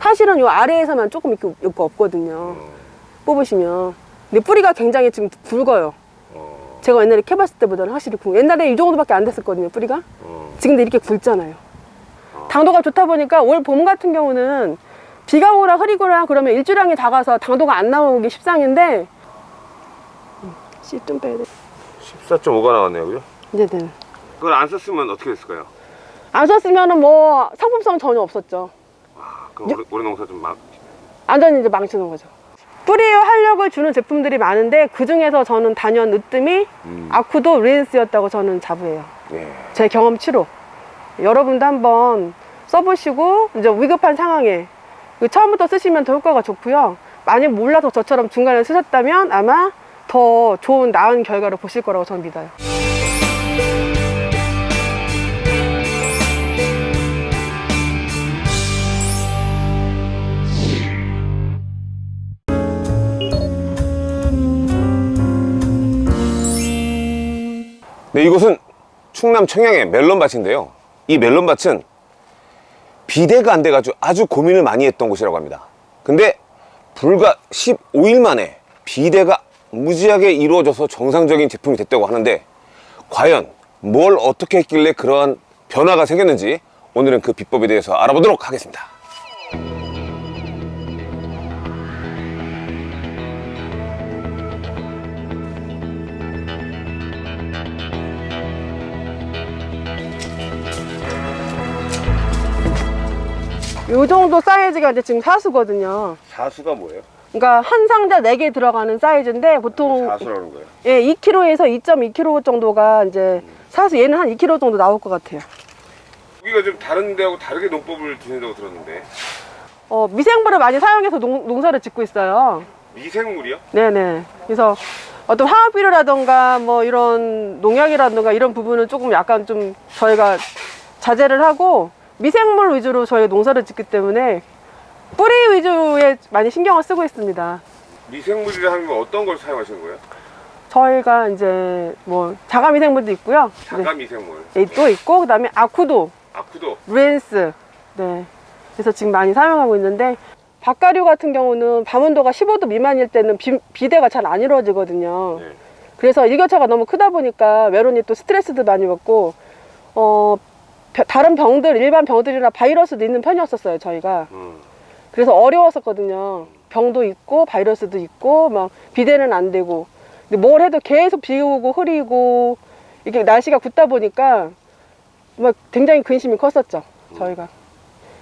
사실은 요 아래에서만 조금 이렇게 이렇게 없거든요. 뽑으시면. 근데 뿌리가 굉장히 지금 굵어요. 어, 제가 옛날에 캐봤을 때보다는 확실히 굵. 옛날에 이 정도밖에 안 됐었거든요, 뿌리가. 어. 지금도 이렇게 굵잖아요. 당도가 좋다 보니까 올 봄 같은 경우는 비가 오거나 흐리거나 그러면 일주량이 다가서 당도가 안 나오기 십상인데 음, 씨좀 빼야 돼. 14.5가 나왔네요, 그죠? 네네. 그걸 안 썼으면 어떻게 됐을까요? 안 썼으면은 뭐 상품성 전혀 없었죠. 아, 그럼 올해 농사 좀 막. 완전히 이제 망치는 거죠. 뿌리에 활력을 주는 제품들이 많은데 그 중에서 저는 단연 으뜸이 음. 아쿠도 린스였다고 저는 자부해요. 예. 제 경험치로 여러분도 한번 써보시고 이제 위급한 상황에 그 처음부터 쓰시면 더 효과가 좋고요. 만약 몰라서 저처럼 중간에 쓰셨다면 아마 더 좋은 나은 결과를 보실 거라고 저는 믿어요. 네, 이곳은 충남 청양의 멜론밭인데요. 이 멜론밭은 비대가 안 돼가지고 아주 고민을 많이 했던 곳이라고 합니다. 근데 불과 15일 만에 비대가 무지하게 이루어져서 정상적인 제품이 됐다고 하는데 과연 뭘 어떻게 했길래 그러한 변화가 생겼는지 오늘은 그 비법에 대해서 알아보도록 하겠습니다. 이 정도 사이즈가 이제 지금 사수거든요. 사수가 뭐예요? 그러니까 한 상자 4개 들어가는 사이즈인데 보통 사수라는 거예요. 예, 2kg에서 2.2kg 정도가 이제 사수 얘는 한 2kg 정도 나올 것 같아요. 여기가 좀 다른 데하고 다르게 농법을 두신다고 들었는데 어, 미생물을 많이 사용해서 농, 농사를 짓고 있어요. 미생물이요? 네네. 그래서 어떤 화학비료라던가 뭐 이런 농약이라던가 이런 부분은 조금 약간 좀 저희가 자제를 하고 미생물 위주로 저희 농사를 짓기 때문에 뿌리 위주에 많이 신경을 쓰고 있습니다. 미생물이라 하는 건 어떤 걸 사용하시는 거예요? 저희가 이제 뭐 자가 미생물도 있고요. 자가 미생물 네, 또 있고 그 다음에 아쿠도, 아쿠도 루엔스. 네. 그래서 지금 많이 사용하고 있는데 박가류 같은 경우는 밤 온도가 15도 미만일 때는 비, 비대가 잘 안 이루어지거든요. 네. 그래서 일교차가 너무 크다 보니까 메론이 또 스트레스도 많이 받고 어 벼- 다른 병들 일반 병들이나 바이러스도 있는 편이었었어요 저희가. 음. 그래서 어려웠었거든요. 병도 있고 바이러스도 있고 막 비대는 안 되고. 근데 뭘 해도 계속 비 오고 흐리고 이게 날씨가 굳다 보니까 막 굉장히 근심이 컸었죠 저희가.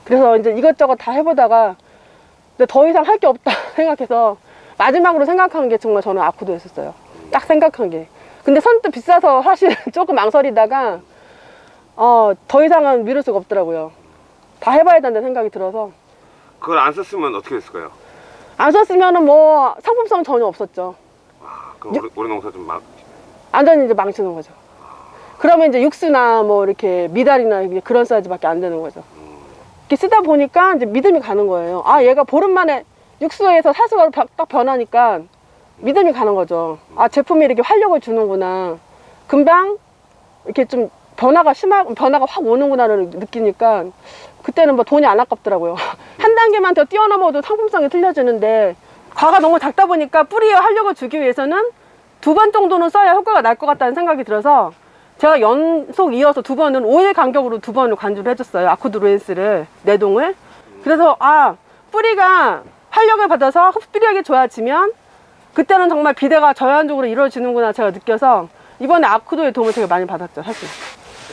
그래서 이제 이것저것 다 해보다가 근데 더 이상 할 게 없다 생각해서 마지막으로 생각한 게 정말 저는 아쿠도였었어요. 딱 생각한 게. 근데 선뜻 비싸서 사실 조금 망설이다가 어, 더 이상은 미룰 수가 없더라고요. 다 해봐야 된다는 생각이 들어서. 그걸 안 썼으면 어떻게 됐을까요? 안 썼으면은 뭐 상품성 전혀 없었죠. 아, 그럼 올해, 올해 농사 좀 막. 완전히 이제 망치는 거죠. 그러면 이제 육수나 뭐 이렇게 미달이나 그런 사이즈밖에 안 되는 거죠. 이렇게 쓰다 보니까 이제 믿음이 가는 거예요. 아 얘가 보름 만에 육수에서 사수가 바- 딱 변하니까 믿음이 가는 거죠. 아 제품이 이렇게 활력을 주는구나. 금방 이렇게 좀 변화가 심하 변화가 확 오는구나를 느끼니까 그때는 뭐 돈이 안 아깝더라고요. 한 단계만 더 뛰어넘어도 상품성이 틀려지는데 과가 너무 작다 보니까 뿌리에 활력을 주기 위해서는 두 번 정도는 써야 효과가 날 것 같다는 생각이 들어서 제가 연속 이어서 두 번은 5일 간격으로 두 번을 관주를 해줬어요. 아쿠드 루엔스를 내동을. 그래서 아 뿌리가 활력을 받아서 흡비력이 좋아지면 그때는 정말 비대가 저연적으로 이루어지는구나 제가 느껴서 이번에 아쿠도의 도움을 되게 많이 받았죠 사실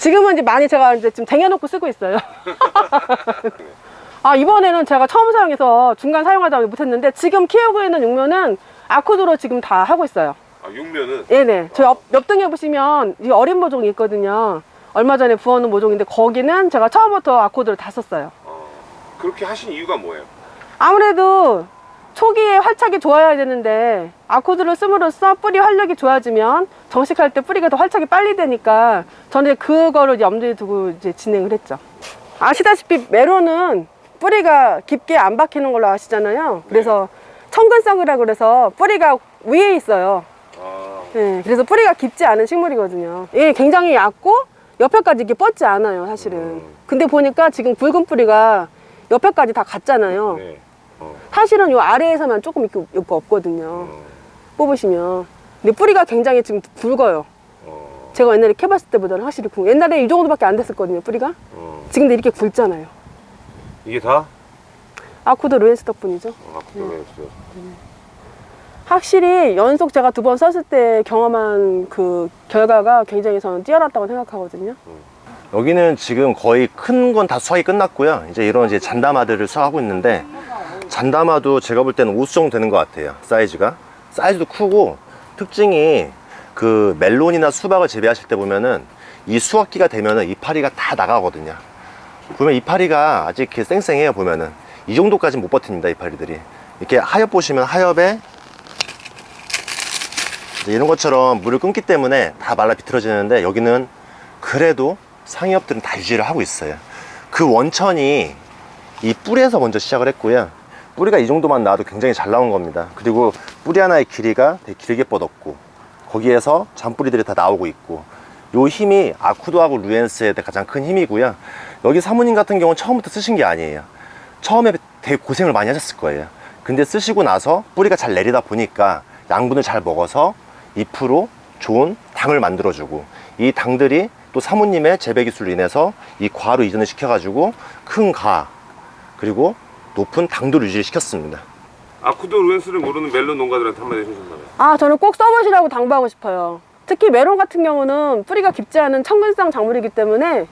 지금은 이제 많이 제가 이제 좀 쟁여놓고 쓰고 있어요 아 이번에는 제가 처음 사용해서 중간 사용하다 못했는데 지금 키우고 있는 육면은 아쿠도로 지금 다 하고 있어요 아, 육면은 네네. 저 옆, 옆등에 보시면 이 어린 모종이 있거든요. 얼마 전에 부어놓은 모종인데 거기는 제가 처음부터 아코드를 다 썼어요. 어, 그렇게 하신 이유가 뭐예요? 아무래도 초기에 활착이 좋아야 되는데 아코드를 씀으로써 뿌리 활력이 좋아지면 정식할 때 뿌리가 더 활착이 빨리 되니까 저는 그거를 염두에 두고 이제 진행을 했죠. 아시다시피 메론은 뿌리가 깊게 안 박히는 걸로 아시잖아요. 그래서 청근성이라 그래서 뿌리가 위에 있어요. 아, 네, 그래서 뿌리가 깊지 않은 식물이거든요. 얘 굉장히 얕고 옆에까지 이렇게 뻗지 않아요, 사실은. 근데 보니까 지금 굵은 뿌리가 옆에까지 다 갔잖아요. 네. 어. 사실은 요 아래에서만 조금 이렇게, 이렇게 없거든요. 뽑으시면. 근데 뿌리가 굉장히 지금 굵어요. 어. 제가 옛날에 캐봤을 때보다는 확실히 굵고 옛날에 이 정도밖에 안 됐었거든요, 뿌리가. 어. 지금 근데 이렇게 굵잖아요. 이게 다 아쿠도 루엔스 덕분이죠. 어, 아쿠도레스. 확실히 연속 제가 두 번 썼을 때 경험한 그 결과가 굉장히 저는 뛰어났다고 생각하거든요. 여기는 지금 거의 큰 건 다 수확이 끝났고요. 이제 이런 이제 잔다마들을 수확하고 있는데 잔다마도 제가 볼 때는 5수 정도 되는 것 같아요. 사이즈가 사이즈도 크고 특징이 그 멜론이나 수박을 재배하실 때 보면은 이 수확기가 되면은 이파리가 다 나가거든요. 보면 이파리가 아직 이렇게 쌩쌩해요. 보면은 이 정도까지는 못 버팁니다. 이파리들이 이렇게 하엽 보시면 하엽에 이런 것처럼 물을 끊기 때문에 다 말라 비틀어지는데 여기는 그래도 상엽들은 다 유지를 하고 있어요 그 원천이 이 뿌리에서 먼저 시작을 했고요 뿌리가 이 정도만 나와도 굉장히 잘 나온 겁니다. 그리고 뿌리 하나의 길이가 되게 길게 뻗었고 거기에서 잔뿌리들이 다 나오고 있고 요 힘이 아쿠도하고 루엔스의 가장 큰 힘이고요. 여기 사모님 같은 경우는 처음부터 쓰신 게 아니에요. 처음에 되게 고생을 많이 하셨을 거예요. 근데 쓰시고 나서 뿌리가 잘 내리다 보니까 양분을 잘 먹어서 잎으로 좋은 당을 만들어주고 이 당들이 또 사모님의 재배 기술로 인해서 이 과로 이전을 시켜가지고 큰 가 그리고 높은 당도를 유지시켰습니다 아쿠도 루엔스를 모르는 멜론 농가들한테 한마디 해주신다면. 아, 저는 꼭 써보시라고 당부하고 싶어요. 특히 메론 같은 경우는 뿌리가 깊지 않은 청근성 작물이기 때문에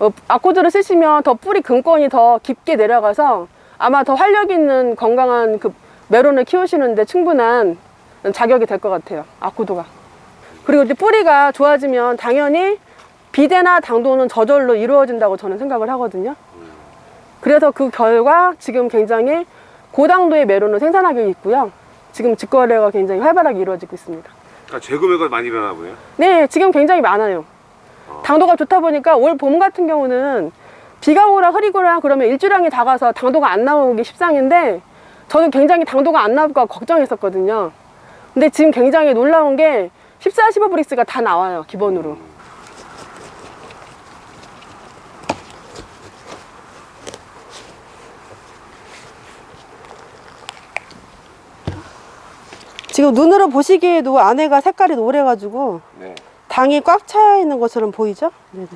어, 아코드를 쓰시면 더 뿌리 근권이 더 깊게 내려가서 아마 더 활력 있는 건강한 그 메론을 키우시는데 충분한 자격이 될 것 같아요. 아코드가. 그리고 이제 뿌리가 좋아지면 당연히 비대나 당도는 저절로 이루어진다고 저는 생각을 하거든요. 그래서 그 결과 지금 굉장히 고당도의 메론을 생산하고 있고요. 지금 직거래가 굉장히 활발하게 이루어지고 있습니다. 그러니까 재구매가 많이 일어나 보네요. 네, 지금 굉장히 많아요. 당도가 좋다 보니까 올 봄 같은 경우는 비가 오라 흐리거나 그러면 일주량이 다가서 당도가 안 나오기 십상인데 저는 굉장히 당도가 안 나올까 걱정했었거든요. 근데 지금 굉장히 놀라운 게 14, 15브릭스가 다 나와요, 기본으로. 지금 눈으로 보시기에도 안에가 색깔이 노래가지고 네. 당이 꽉 차 있는 것처럼 보이죠? 네네.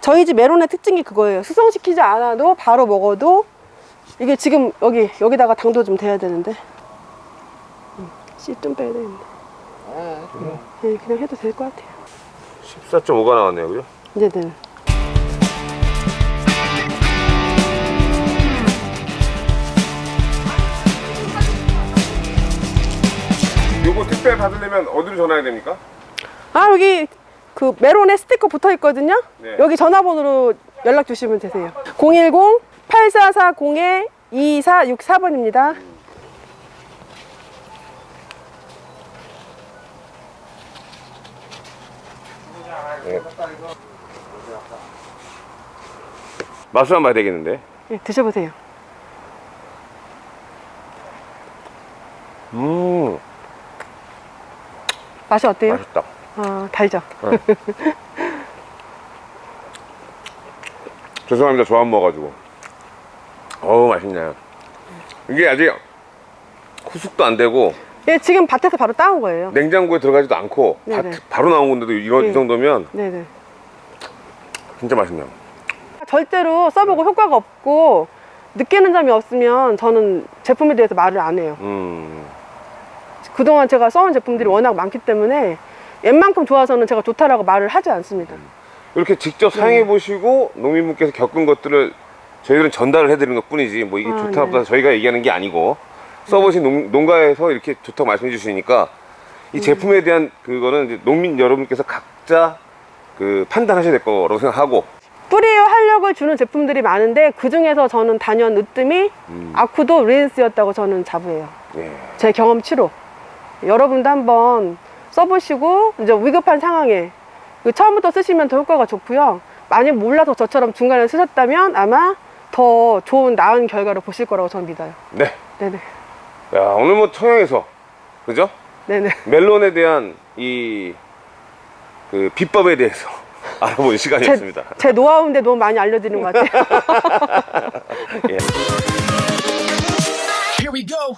저희 집 메론의 특징이 그거예요. 수성시키지 않아도 바로 먹어도 이게 지금 여기 여기다가 당도 좀 돼야 되는데 씨좀 빼야 되는데 네, 그냥 해도 될 것 같아요. 14.5가 나왔네요, 그죠? 네네. 요거 택배 받으려면 어디로 전화해야 됩니까? 아 여기 그 메론에 스티커 붙어 있거든요. 네. 여기 전화번호로 연락 주시면 되세요. 010 8440에 2464번입니다. 맛을 한번 봐야 되겠는데. 네, 드셔보세요. 음, 맛이 어때요? 맛있다. 아 달죠. 죄송합니다. 저 안 먹어가지고. 어우, 맛있네요. 이게 아직 후숙도 안 되고 예, 지금 밭에서 바로 따온 거예요. 냉장고에 들어가지도 않고 바, 네네. 바로 나온 건데도 이런 네. 이 정도면 네네. 진짜 맛있네요. 절대로 써보고 효과가 없고 느끼는 점이 없으면 저는 제품에 대해서 말을 안 해요. 음, 그동안 제가 써온 제품들이 워낙 많기 때문에 웬만큼 좋아서는 제가 좋다라고 말을 하지 않습니다. 이렇게 직접 네. 사용해 보시고 농민분께서 겪은 것들을 저희들은 전달을 해드리는 것 뿐이지 뭐 이게 아, 좋다 네. 나쁘다 저희가 얘기하는 게 아니고 써보신 농, 농가에서 이렇게 좋다고 말씀해 주시니까 이 음. 제품에 대한 그거는 농민 여러분께서 각자 그 판단하셔야 될 거라고 생각하고 뿌리에 활력을 주는 제품들이 많은데 그 중에서 저는 단연 으뜸이 음. 아쿠도 린스였다고 저는 자부해요. 예. 제 경험치로 여러분도 한번 써보시고 이제 위급한 상황에 그 처음부터 쓰시면 더 효과가 좋고요. 만약 몰라서 저처럼 중간에 쓰셨다면 아마 더 좋은 나은 결과를 보실 거라고 저는 믿어요. 네. 네네. 야 오늘 뭐 청양에서 그죠? 네네. 멜론에 대한 이 그 비법에 대해서 제, 시간이었습니다. 제 노하우인데 너무 많이 알려드리는 것 같아요. 예. Here we go.